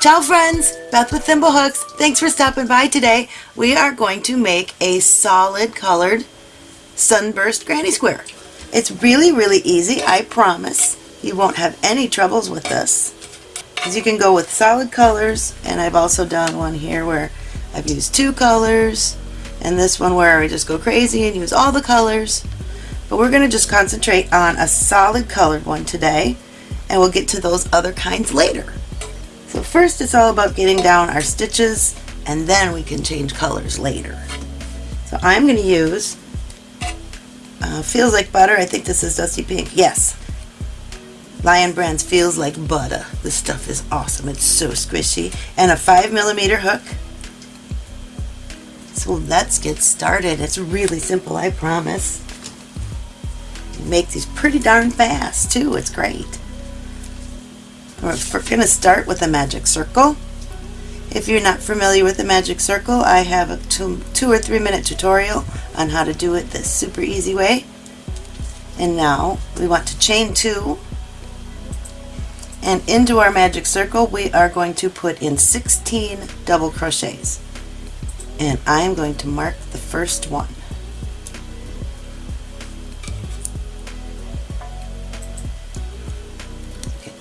Ciao friends, Beth with Thimblehooks. Thanks for stopping by today. We are going to make a solid colored sunburst granny square. It's really, really easy, I promise. You won't have any troubles with this. Because you can go with solid colors, and I've also done one here where I've used two colors, and this one where I just go crazy and use all the colors. But we're going to just concentrate on a solid colored one today, and we'll get to those other kinds later. So first it's all about getting down our stitches, and then we can change colors later. So I'm going to use uh, Feels Like Butter. I think this is Dusty Pink. Yes. Lion Brands Feels Like Butter. This stuff is awesome. It's so squishy. And a 5 millimeter hook. So let's get started. It's really simple, I promise. You make these pretty darn fast, too. It's great. We're going to start with a magic circle. If you're not familiar with the magic circle, I have a two, two or three minute tutorial on how to do it this super easy way. And now we want to chain two and into our magic circle we are going to put in 16 double crochets and I am going to mark the first one.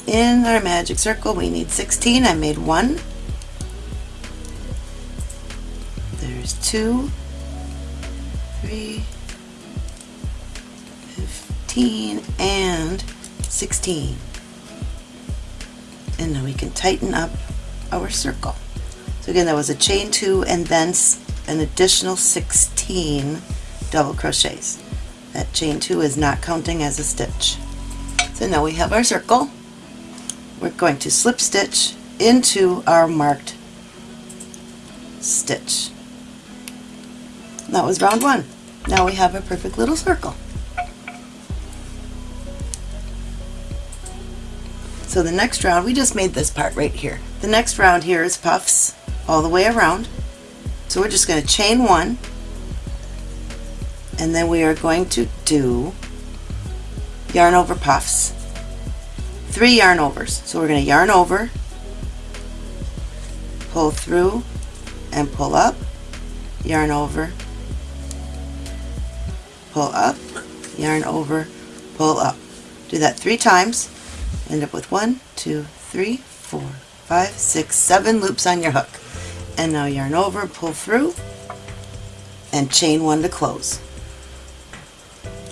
In our magic circle we need 16. I made one. There's two, three, 15, and 16. And now we can tighten up our circle. So again, that was a chain two and then an additional 16 double crochets. That chain two is not counting as a stitch. So now we have our circle. We're going to slip stitch into our marked stitch. That was round one. Now we have a perfect little circle. So the next round, we just made this part right here. The next round here is puffs all the way around. So we're just going to chain one and then we are going to do yarn over puffs. Three yarn overs. So we're going to yarn over, pull through and pull up, yarn over, pull up, yarn over, pull up. Do that three times. End up with one, two, three, four, five, six, seven loops on your hook and now yarn over, pull through, and chain one to close.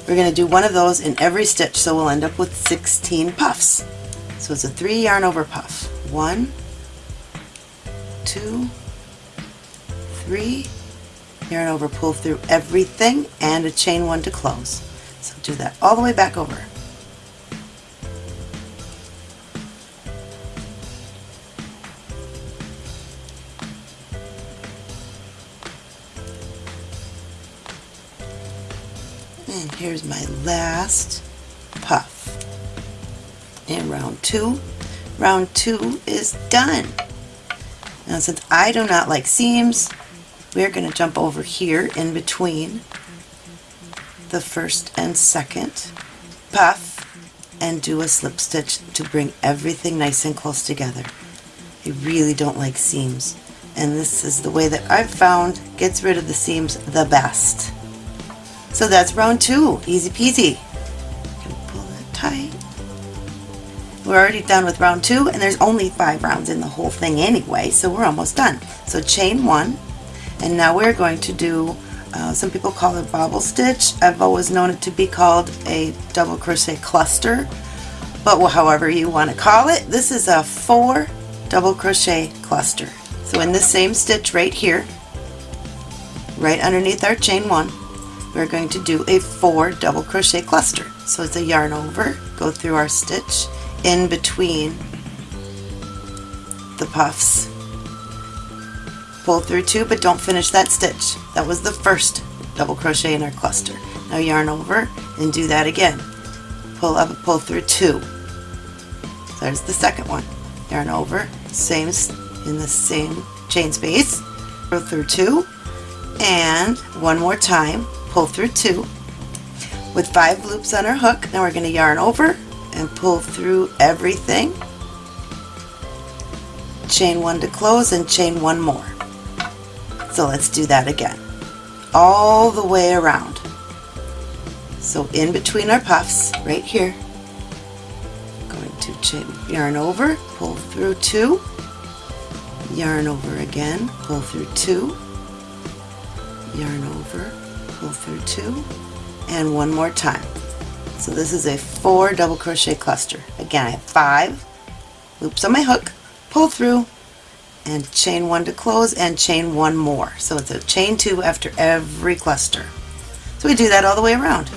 We're going to do one of those in every stitch, so we'll end up with 16 puffs. So it's a three yarn over puff. One, two, three, yarn over, pull through everything, and a chain one to close. So do that all the way back over. Here's my last puff. In round two, round two is done. Now since I do not like seams, we're going to jump over here in between the first and second puff and do a slip stitch to bring everything nice and close together. I really don't like seams and this is the way that I've found gets rid of the seams the best. So that's round two, easy peasy. Pull it tight. We're already done with round two and there's only five rounds in the whole thing anyway, so we're almost done. So chain one, and now we're going to do, uh, some people call it bobble stitch. I've always known it to be called a double crochet cluster, but however you want to call it, this is a four double crochet cluster. So in the same stitch right here, right underneath our chain one, we're going to do a four double crochet cluster. So it's a yarn over, go through our stitch in between the puffs, pull through two but don't finish that stitch. That was the first double crochet in our cluster. Now yarn over and do that again. Pull up pull through two. There's the second one. Yarn over, same in the same chain space, go through two, and one more time pull through two with five loops on our hook. Now we're going to yarn over and pull through everything, chain one to close and chain one more. So let's do that again. All the way around. So in between our puffs, right here, going to chain, yarn over, pull through two, yarn over again, pull through two, yarn over, pull through two, and one more time. So this is a four double crochet cluster. Again, I have five loops on my hook, pull through, and chain one to close and chain one more. So it's a chain two after every cluster. So we do that all the way around.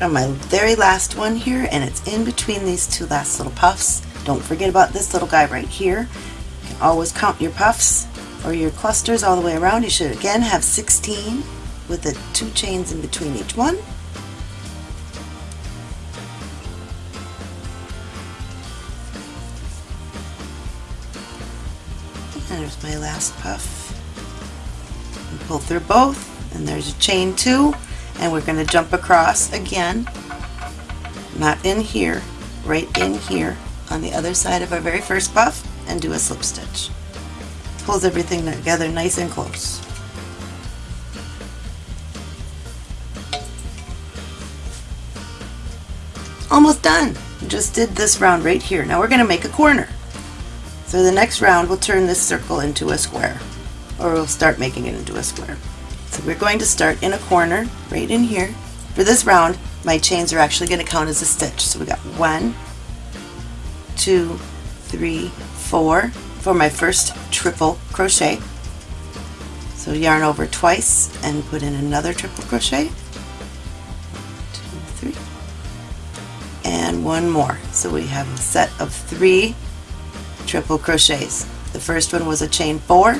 On my very last one here and it's in between these two last little puffs. Don't forget about this little guy right here. You can always count your puffs or your clusters all the way around. You should again have 16 with the two chains in between each one. And there's my last puff. Pull through both and there's a chain two and we're going to jump across again not in here right in here on the other side of our very first puff and do a slip stitch pulls everything together nice and close. Almost done. just did this round right here. Now we're going to make a corner. So the next round we'll turn this circle into a square or we'll start making it into a square. So we're going to start in a corner right in here. For this round my chains are actually going to count as a stitch. So we got one, two, three, four, for my first triple crochet. So yarn over twice and put in another triple crochet. Two, three. And one more. So we have a set of three triple crochets. The first one was a chain four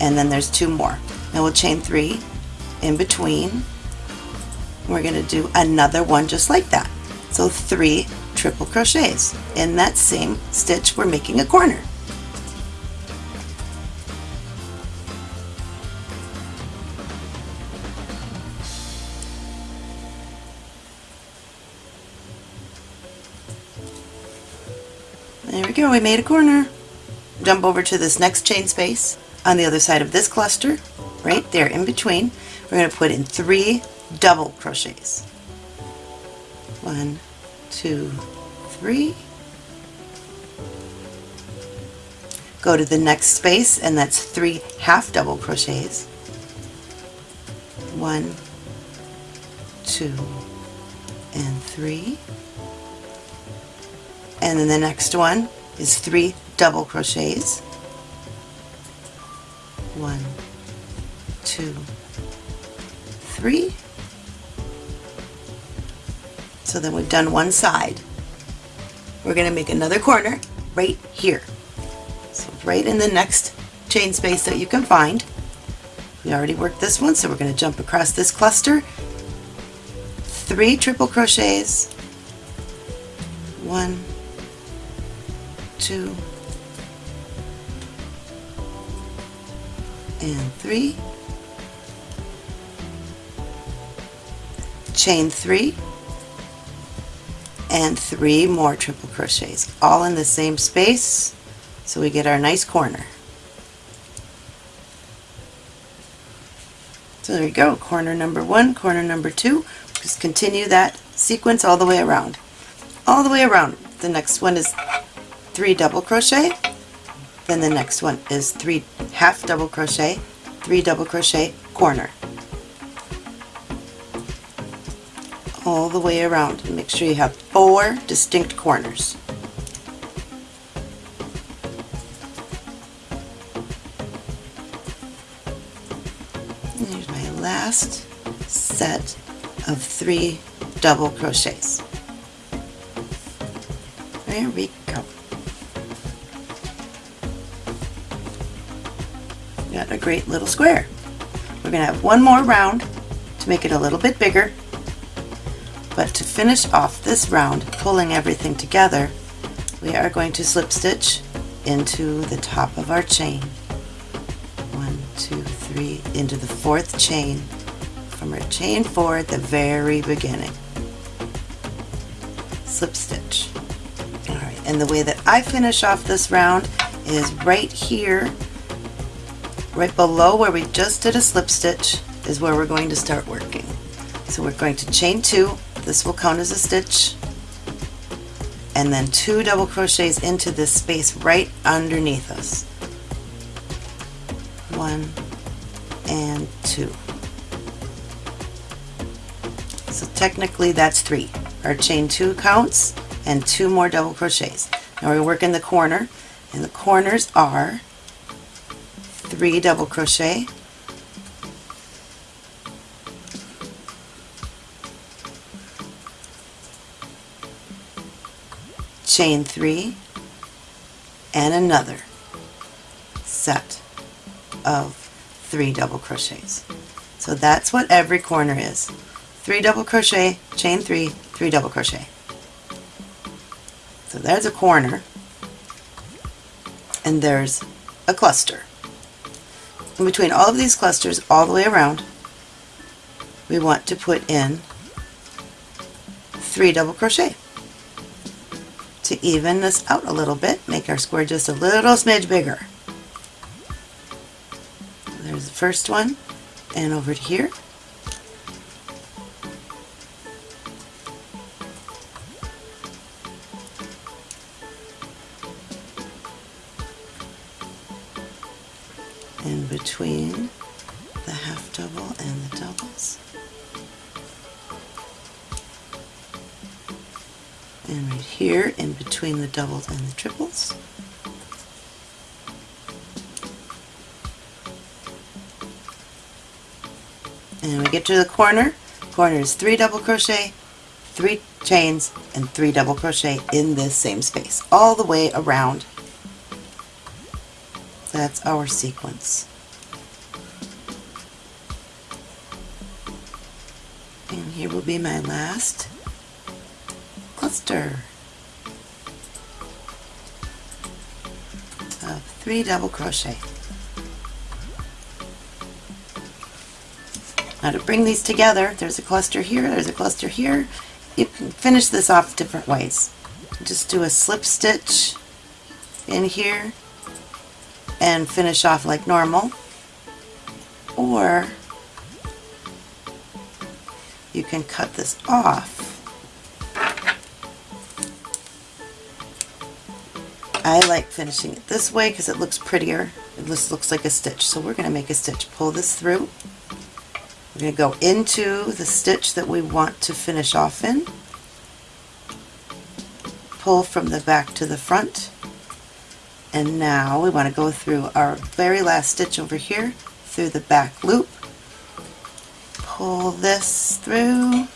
and then there's two more. Now we'll chain three in between. We're going to do another one just like that. So three triple crochets. In that same stitch we're making a corner. There we go, we made a corner. Jump over to this next chain space on the other side of this cluster, right there in between. We're going to put in three double crochets. One, two, three. Go to the next space and that's three half double crochets. One, two, and three and then the next one is three double crochets one two three. So then we've done one side. We're going to make another corner right here. So right in the next chain space that you can find. We already worked this one so we're going to jump across this cluster. Three triple crochets. One two, and three, chain three, and three more triple crochets, all in the same space, so we get our nice corner. So there you go, corner number one, corner number two. Just continue that sequence all the way around. All the way around. The next one is three double crochet then the next one is three half double crochet three double crochet corner all the way around. And make sure you have four distinct corners. And here's my last set of three double crochets. There we go. Got a great little square. We're going to have one more round to make it a little bit bigger, but to finish off this round, pulling everything together, we are going to slip stitch into the top of our chain. One, two, three, into the fourth chain from our chain four at the very beginning. Slip stitch. Alright, and the way that I finish off this round is right here, right below where we just did a slip stitch is where we're going to start working. So we're going to chain two, this will count as a stitch, and then two double crochets into this space right underneath us. One and two. So technically that's three. Our chain two counts and two more double crochets. Now we work in the corner and the corners are three double crochet chain three and another set of three double crochets. So that's what every corner is. Three double crochet, chain three, three double crochet. So there's a corner and there's a cluster. In between all of these clusters all the way around we want to put in three double crochet to even this out a little bit, make our square just a little smidge bigger. There's the first one, and over here. In between the half double and the doubles. And right here in between the doubles and the triples. And we get to the corner. Corner is three double crochet, three chains, and three double crochet in this same space, all the way around. That's our sequence. And here will be my last cluster of three double crochet. Now to bring these together, there's a cluster here, there's a cluster here. You can finish this off different ways. Just do a slip stitch in here and finish off like normal. Or you can cut this off I like finishing it this way because it looks prettier. It just looks like a stitch. So we're going to make a stitch. Pull this through. We're going to go into the stitch that we want to finish off in. Pull from the back to the front. And now we want to go through our very last stitch over here through the back loop. Pull this through.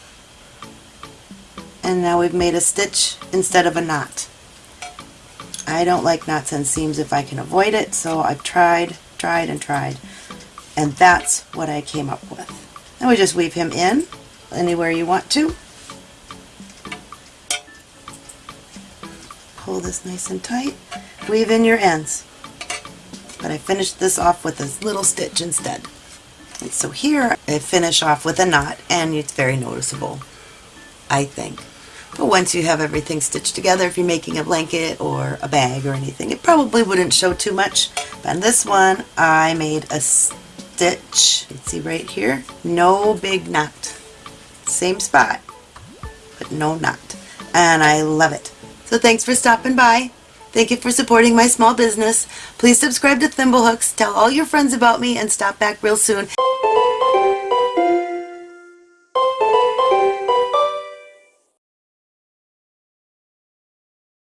And now we've made a stitch instead of a knot. I don't like knots and seams if I can avoid it, so I've tried, tried, and tried. And that's what I came up with. Then we just weave him in anywhere you want to. Pull this nice and tight. Weave in your ends. But I finished this off with a little stitch instead. And so here I finish off with a knot and it's very noticeable, I think. But once you have everything stitched together, if you're making a blanket or a bag or anything, it probably wouldn't show too much. But on this one, I made a stitch. You see right here? No big knot. Same spot, but no knot. And I love it. So thanks for stopping by. Thank you for supporting my small business. Please subscribe to Thimblehooks, tell all your friends about me, and stop back real soon.